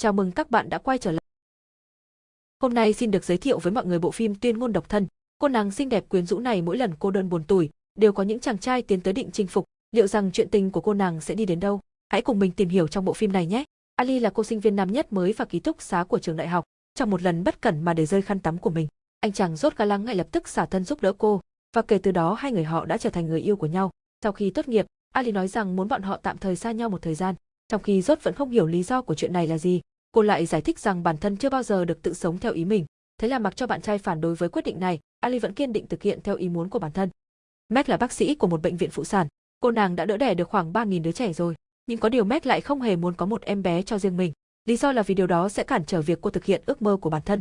Chào mừng các bạn đã quay trở lại. Hôm nay xin được giới thiệu với mọi người bộ phim Tuyên ngôn độc thân. Cô nàng xinh đẹp quyến rũ này mỗi lần cô đơn buồn tủi, đều có những chàng trai tiến tới định chinh phục. Liệu rằng chuyện tình của cô nàng sẽ đi đến đâu? Hãy cùng mình tìm hiểu trong bộ phim này nhé. Ali là cô sinh viên năm nhất mới và ký túc xá của trường đại học. Trong một lần bất cẩn mà để rơi khăn tắm của mình, anh chàng rốt ga lăng ngay lập tức xả thân giúp đỡ cô, và kể từ đó hai người họ đã trở thành người yêu của nhau. Sau khi tốt nghiệp, Ali nói rằng muốn bọn họ tạm thời xa nhau một thời gian, trong khi rốt vẫn không hiểu lý do của chuyện này là gì. Cô lại giải thích rằng bản thân chưa bao giờ được tự sống theo ý mình. Thế là mặc cho bạn trai phản đối với quyết định này, Ali vẫn kiên định thực hiện theo ý muốn của bản thân. Mac là bác sĩ của một bệnh viện phụ sản. Cô nàng đã đỡ đẻ được khoảng 3.000 đứa trẻ rồi. Nhưng có điều Mac lại không hề muốn có một em bé cho riêng mình. Lý do là vì điều đó sẽ cản trở việc cô thực hiện ước mơ của bản thân.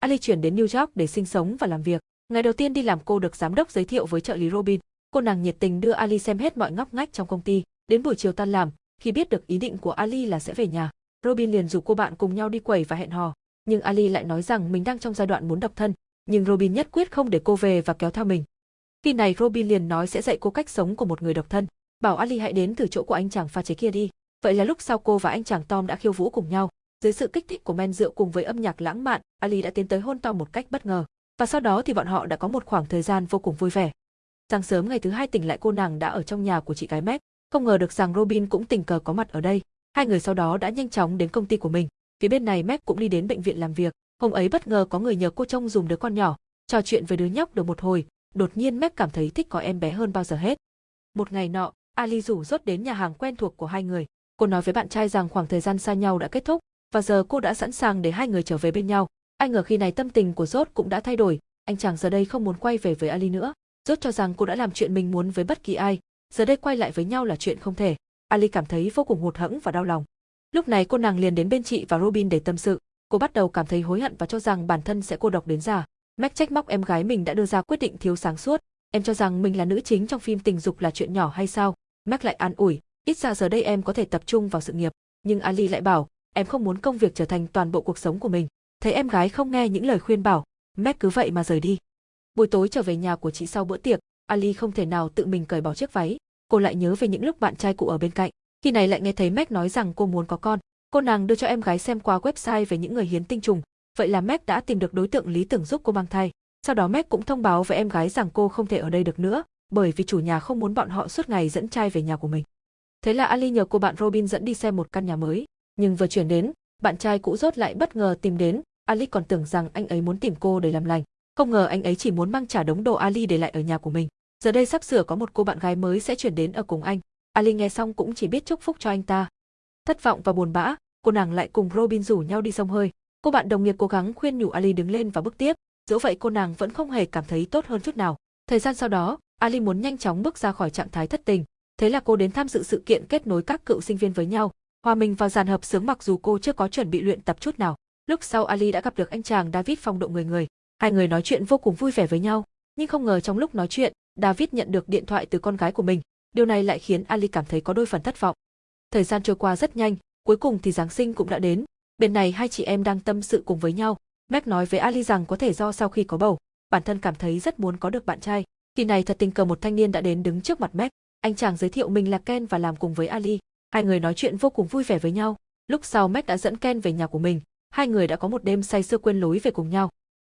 Ali chuyển đến New York để sinh sống và làm việc. Ngày đầu tiên đi làm cô được giám đốc giới thiệu với trợ lý Robin. Cô nàng nhiệt tình đưa Ali xem hết mọi ngóc ngách trong công ty. Đến buổi chiều tan làm, khi biết được ý định của Ali là sẽ về nhà, Robin liền rủ cô bạn cùng nhau đi quẩy và hẹn hò. Nhưng Ali lại nói rằng mình đang trong giai đoạn muốn độc thân, nhưng Robin nhất quyết không để cô về và kéo theo mình. Khi này Robin liền nói sẽ dạy cô cách sống của một người độc thân, bảo Ali hãy đến từ chỗ của anh chàng pha chế kia đi. Vậy là lúc sau cô và anh chàng Tom đã khiêu vũ cùng nhau. Dưới sự kích thích của men rượu cùng với âm nhạc lãng mạn, Ali đã tiến tới hôn Tom một cách bất ngờ. Và sau đó thì bọn họ đã có một khoảng thời gian vô cùng vui vẻ. Sáng sớm ngày thứ hai tỉnh lại cô nàng đã ở trong nhà của chị gái Meg, không ngờ được rằng Robin cũng tình cờ có mặt ở đây. Hai người sau đó đã nhanh chóng đến công ty của mình. Phía bên này Mac cũng đi đến bệnh viện làm việc. Hôm ấy bất ngờ có người nhờ cô trông dùng đứa con nhỏ, trò chuyện với đứa nhóc được một hồi, đột nhiên Mac cảm thấy thích có em bé hơn bao giờ hết. Một ngày nọ, Ali rủ rốt đến nhà hàng quen thuộc của hai người. Cô nói với bạn trai rằng khoảng thời gian xa nhau đã kết thúc, và giờ cô đã sẵn sàng để hai người trở về bên nhau. Anh ngờ khi này tâm tình của Rốt cũng đã thay đổi, anh chàng giờ đây không muốn quay về với Ali nữa. Rốt cho rằng cô đã làm chuyện mình muốn với bất kỳ ai, giờ đây quay lại với nhau là chuyện không thể. Ali cảm thấy vô cùng hụt hẫng và đau lòng. Lúc này cô nàng liền đến bên chị và Robin để tâm sự. Cô bắt đầu cảm thấy hối hận và cho rằng bản thân sẽ cô độc đến già. Mac trách móc em gái mình đã đưa ra quyết định thiếu sáng suốt. Em cho rằng mình là nữ chính trong phim tình dục là chuyện nhỏ hay sao? Mac lại an ủi, ít ra giờ đây em có thể tập trung vào sự nghiệp. Nhưng Ali lại bảo, em không muốn công việc trở thành toàn bộ cuộc sống của mình. Thấy em gái không nghe những lời khuyên bảo, Mac cứ vậy mà rời đi. Buổi tối trở về nhà của chị sau bữa tiệc, Ali không thể nào tự mình cởi bỏ chiếc váy, cô lại nhớ về những lúc bạn trai cũ ở bên cạnh. Khi này lại nghe thấy Mac nói rằng cô muốn có con. Cô nàng đưa cho em gái xem qua website về những người hiến tinh trùng. Vậy là Mac đã tìm được đối tượng lý tưởng giúp cô mang thai. Sau đó Mac cũng thông báo với em gái rằng cô không thể ở đây được nữa, bởi vì chủ nhà không muốn bọn họ suốt ngày dẫn trai về nhà của mình. Thế là Ali nhờ cô bạn Robin dẫn đi xem một căn nhà mới, nhưng vừa chuyển đến, bạn trai cũ rốt lại bất ngờ tìm đến, Ali còn tưởng rằng anh ấy muốn tìm cô để làm lành. Không ngờ anh ấy chỉ muốn mang trả đống đồ Ali để lại ở nhà của mình. Giờ đây sắp sửa có một cô bạn gái mới sẽ chuyển đến ở cùng anh. Ali nghe xong cũng chỉ biết chúc phúc cho anh ta. Thất vọng và buồn bã, cô nàng lại cùng Robin rủ nhau đi sông hơi. Cô bạn đồng nghiệp cố gắng khuyên nhủ Ali đứng lên và bước tiếp, dẫu vậy cô nàng vẫn không hề cảm thấy tốt hơn chút nào. Thời gian sau đó, Ali muốn nhanh chóng bước ra khỏi trạng thái thất tình, thế là cô đến tham dự sự kiện kết nối các cựu sinh viên với nhau, hòa mình vào dàn hợp sướng mặc dù cô chưa có chuẩn bị luyện tập chút nào. Lúc sau Ali đã gặp được anh chàng David phong độ người người, hai người nói chuyện vô cùng vui vẻ với nhau, nhưng không ngờ trong lúc nói chuyện, David nhận được điện thoại từ con gái của mình, điều này lại khiến Ali cảm thấy có đôi phần thất vọng. Thời gian trôi qua rất nhanh, cuối cùng thì Giáng sinh cũng đã đến. Bên này hai chị em đang tâm sự cùng với nhau. Mac nói với Ali rằng có thể do sau khi có bầu, bản thân cảm thấy rất muốn có được bạn trai. Khi này thật tình cờ một thanh niên đã đến đứng trước mặt Mac. Anh chàng giới thiệu mình là Ken và làm cùng với Ali. Hai người nói chuyện vô cùng vui vẻ với nhau. Lúc sau Mac đã dẫn Ken về nhà của mình. Hai người đã có một đêm say sưa quên lối về cùng nhau.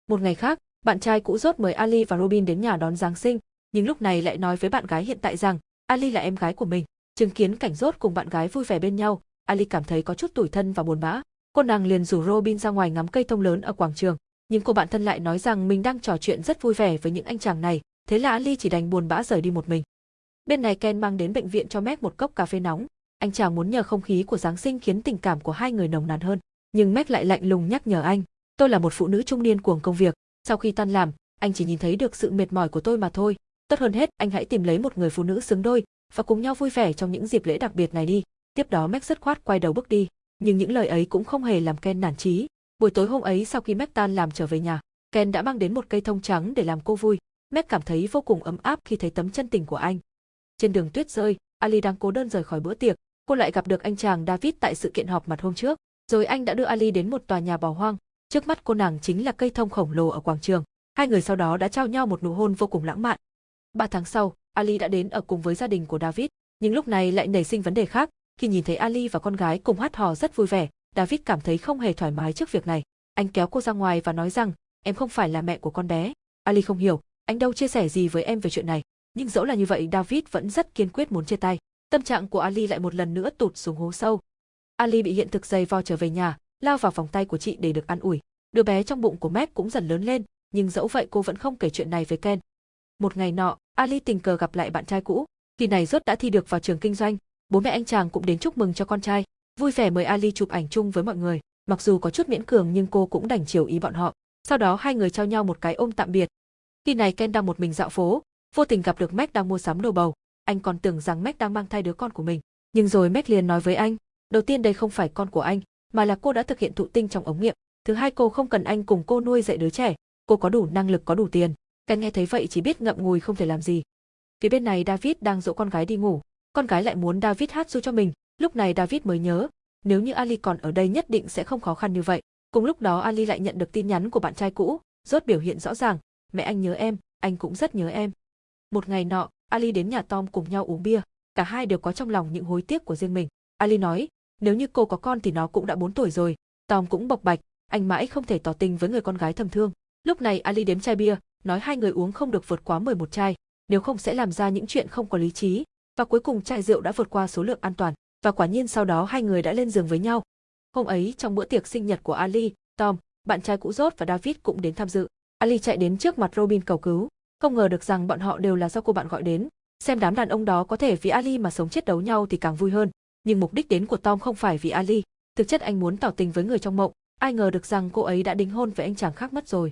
Một ngày khác, bạn trai cũ rốt mời Ali và Robin đến nhà đón Giáng sinh, nhưng lúc này lại nói với bạn gái hiện tại rằng Ali là em gái của mình. Chứng kiến cảnh rốt cùng bạn gái vui vẻ bên nhau, Ali cảm thấy có chút tủi thân và buồn bã. Cô nàng liền rủ Robin ra ngoài ngắm cây thông lớn ở quảng trường, nhưng cô bạn thân lại nói rằng mình đang trò chuyện rất vui vẻ với những anh chàng này, thế là Ali chỉ đành buồn bã rời đi một mình. Bên này Ken mang đến bệnh viện cho Mac một cốc cà phê nóng, anh chàng muốn nhờ không khí của Giáng sinh khiến tình cảm của hai người nồng nàn hơn, nhưng Mac lại lạnh lùng nhắc nhở anh, tôi là một phụ nữ trung niên cuồng công việc, sau khi tan làm, anh chỉ nhìn thấy được sự mệt mỏi của tôi mà thôi, tốt hơn hết anh hãy tìm lấy một người phụ nữ xứng đôi và cùng nhau vui vẻ trong những dịp lễ đặc biệt này đi. Tiếp đó Mac rất khoát quay đầu bước đi, nhưng những lời ấy cũng không hề làm Ken nản chí. Buổi tối hôm ấy sau khi Mac tan làm trở về nhà, Ken đã mang đến một cây thông trắng để làm cô vui. Mac cảm thấy vô cùng ấm áp khi thấy tấm chân tình của anh. Trên đường tuyết rơi, Ali đang cố đơn rời khỏi bữa tiệc, cô lại gặp được anh chàng David tại sự kiện họp mặt hôm trước. Rồi anh đã đưa Ali đến một tòa nhà bỏ hoang, trước mắt cô nàng chính là cây thông khổng lồ ở quảng trường. Hai người sau đó đã trao nhau một nụ hôn vô cùng lãng mạn. Ba tháng sau, Ali đã đến ở cùng với gia đình của David, nhưng lúc này lại nảy sinh vấn đề khác, khi nhìn thấy Ali và con gái cùng hát hò rất vui vẻ, David cảm thấy không hề thoải mái trước việc này. Anh kéo cô ra ngoài và nói rằng, em không phải là mẹ của con bé. Ali không hiểu, anh đâu chia sẻ gì với em về chuyện này. Nhưng dẫu là như vậy David vẫn rất kiên quyết muốn chia tay. Tâm trạng của Ali lại một lần nữa tụt xuống hố sâu. Ali bị hiện thực dày vò trở về nhà, lao vào vòng tay của chị để được an ủi. Đứa bé trong bụng của Meg cũng dần lớn lên, nhưng dẫu vậy cô vẫn không kể chuyện này với Ken. Một ngày nọ, Ali tình cờ gặp lại bạn trai cũ. Kỳ này rốt đã thi được vào trường kinh doanh, bố mẹ anh chàng cũng đến chúc mừng cho con trai, vui vẻ mời Ali chụp ảnh chung với mọi người. Mặc dù có chút miễn cường nhưng cô cũng đành chiều ý bọn họ. Sau đó hai người trao nhau một cái ôm tạm biệt. Khi này Ken đang một mình dạo phố, vô tình gặp được Meg đang mua sắm đồ bầu. Anh còn tưởng rằng Meg đang mang thai đứa con của mình. Nhưng rồi Meg liền nói với anh, đầu tiên đây không phải con của anh, mà là cô đã thực hiện thụ tinh trong ống nghiệm. Thứ hai cô không cần anh cùng cô nuôi dạy đứa trẻ, cô có đủ năng lực có đủ tiền. Ken nghe thấy vậy chỉ biết ngậm ngùi không thể làm gì. Phía bên này David đang dỗ con gái đi ngủ, con gái lại muốn David hát ru cho mình, lúc này David mới nhớ, nếu như Ali còn ở đây nhất định sẽ không khó khăn như vậy. Cùng lúc đó Ali lại nhận được tin nhắn của bạn trai cũ, rốt biểu hiện rõ ràng, mẹ anh nhớ em, anh cũng rất nhớ em. Một ngày nọ, Ali đến nhà Tom cùng nhau uống bia, cả hai đều có trong lòng những hối tiếc của riêng mình. Ali nói, nếu như cô có con thì nó cũng đã 4 tuổi rồi. Tom cũng bộc bạch, anh mãi không thể tỏ tình với người con gái thầm thương. Lúc này Ali đếm chai bia, nói hai người uống không được vượt quá 11 chai, nếu không sẽ làm ra những chuyện không có lý trí. Và cuối cùng chai rượu đã vượt qua số lượng an toàn, và quả nhiên sau đó hai người đã lên giường với nhau. Hôm ấy trong bữa tiệc sinh nhật của Ali, Tom, bạn trai cũ rốt và David cũng đến tham dự. Ali chạy đến trước mặt Robin cầu cứu, không ngờ được rằng bọn họ đều là do cô bạn gọi đến. Xem đám đàn ông đó có thể vì Ali mà sống chết đấu nhau thì càng vui hơn. Nhưng mục đích đến của Tom không phải vì Ali, thực chất anh muốn tỏ tình với người trong mộng, ai ngờ được rằng cô ấy đã đính hôn với anh chàng khác mất rồi.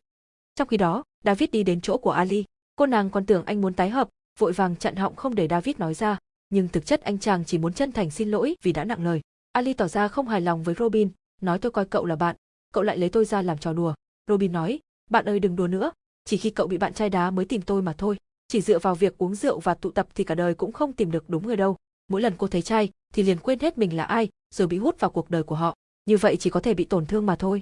Trong khi đó, David đi đến chỗ của Ali, cô nàng còn tưởng anh muốn tái hợp, vội vàng chặn họng không để David nói ra, nhưng thực chất anh chàng chỉ muốn chân thành xin lỗi vì đã nặng lời. Ali tỏ ra không hài lòng với Robin, nói tôi coi cậu là bạn, cậu lại lấy tôi ra làm trò đùa. Robin nói, bạn ơi đừng đùa nữa, chỉ khi cậu bị bạn trai đá mới tìm tôi mà thôi. Chỉ dựa vào việc uống rượu và tụ tập thì cả đời cũng không tìm được đúng người đâu. Mỗi lần cô thấy trai thì liền quên hết mình là ai, rồi bị hút vào cuộc đời của họ. Như vậy chỉ có thể bị tổn thương mà thôi.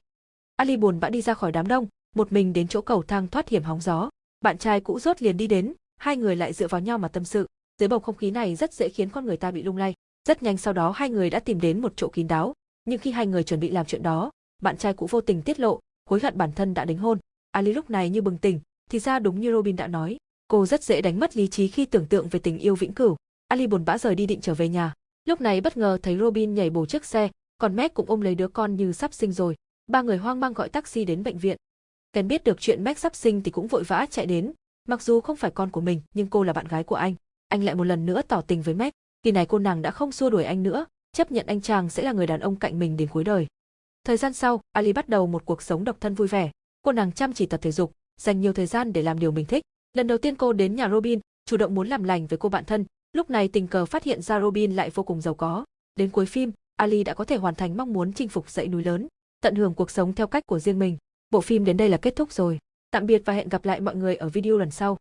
Ali buồn bã đi ra khỏi đám đông, một mình đến chỗ cầu thang thoát hiểm hóng gió. Bạn trai cũ rốt liền đi đến, hai người lại dựa vào nhau mà tâm sự. Dưới bầu không khí này rất dễ khiến con người ta bị lung lay. Rất nhanh sau đó hai người đã tìm đến một chỗ kín đáo, nhưng khi hai người chuẩn bị làm chuyện đó, bạn trai cũ vô tình tiết lộ, hối hận bản thân đã đính hôn. Ali lúc này như bừng tỉnh, thì ra đúng như Robin đã nói, cô rất dễ đánh mất lý trí khi tưởng tượng về tình yêu vĩnh cửu. Ali buồn bã rời đi định trở về nhà. Lúc này bất ngờ thấy Robin nhảy bổ chiếc xe, còn Mac cũng ôm lấy đứa con như sắp sinh rồi. Ba người hoang mang gọi taxi đến bệnh viện. Ken biết được chuyện Max sắp sinh thì cũng vội vã chạy đến, mặc dù không phải con của mình nhưng cô là bạn gái của anh. Anh lại một lần nữa tỏ tình với Max, kỳ này cô nàng đã không xua đuổi anh nữa, chấp nhận anh chàng sẽ là người đàn ông cạnh mình đến cuối đời. Thời gian sau, Ali bắt đầu một cuộc sống độc thân vui vẻ. Cô nàng chăm chỉ tập thể dục, dành nhiều thời gian để làm điều mình thích. Lần đầu tiên cô đến nhà Robin, chủ động muốn làm lành với cô bạn thân, lúc này tình cờ phát hiện ra Robin lại vô cùng giàu có. Đến cuối phim, Ali đã có thể hoàn thành mong muốn chinh phục dãy núi lớn, tận hưởng cuộc sống theo cách của riêng mình. Bộ phim đến đây là kết thúc rồi. Tạm biệt và hẹn gặp lại mọi người ở video lần sau.